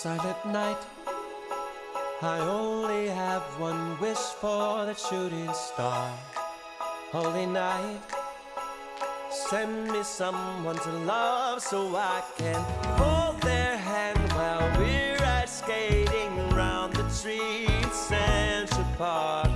silent night. I only have one wish for that shooting star. Holy night, send me someone to love so I can hold their hand while we're ice skating around the streets Central Park